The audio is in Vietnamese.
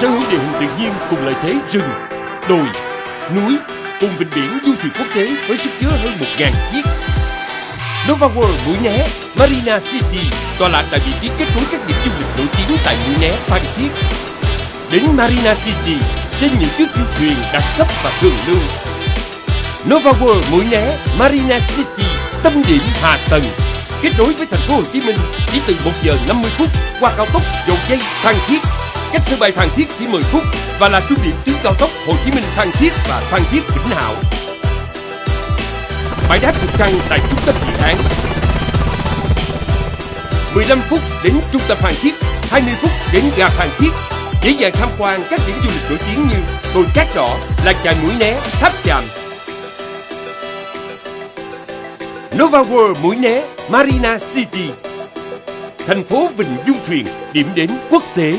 sở hữu địa hình tự nhiên cùng lợi thế rừng, đồi, núi cùng vịnh biển du thuyền quốc tế với sức chứa hơn 1.000 chiếc. Nova World Mũi Né, Marina City tọa lạc tại vị trí kết nối các điểm du lịch nổi tiếng tại Mũi Né, Phan Thiết. Đến Marina City trên những chiếc du thuyền đặc cấp và thường lưu. Nova World Mũi Né, Marina City, tâm điểm hạ tầng, kết nối với thành phố Hồ Chí Minh chỉ từ 1 giờ 50 phút qua cao tốc dầu dây Phan Thiết cách sân bay Phan Thiết chỉ 10 phút và là trung điểm tuyến cao tốc Hồ Chí Minh Phan Thiết và Phan Thiết Vĩnh Hảo. Bãi đáp trực thăng tại trung tâm dự án. 15 phút đến trung tâm Phan Thiết, 20 phút đến ga Phan Thiết. Dễ dàng tham quan các điểm du lịch nổi tiếng như đồi cát đỏ, làng chài mũi né, tháp chàm. Nova World mũi né, Marina City. Thành phố Vịnh Du Thuyền, điểm đến quốc tế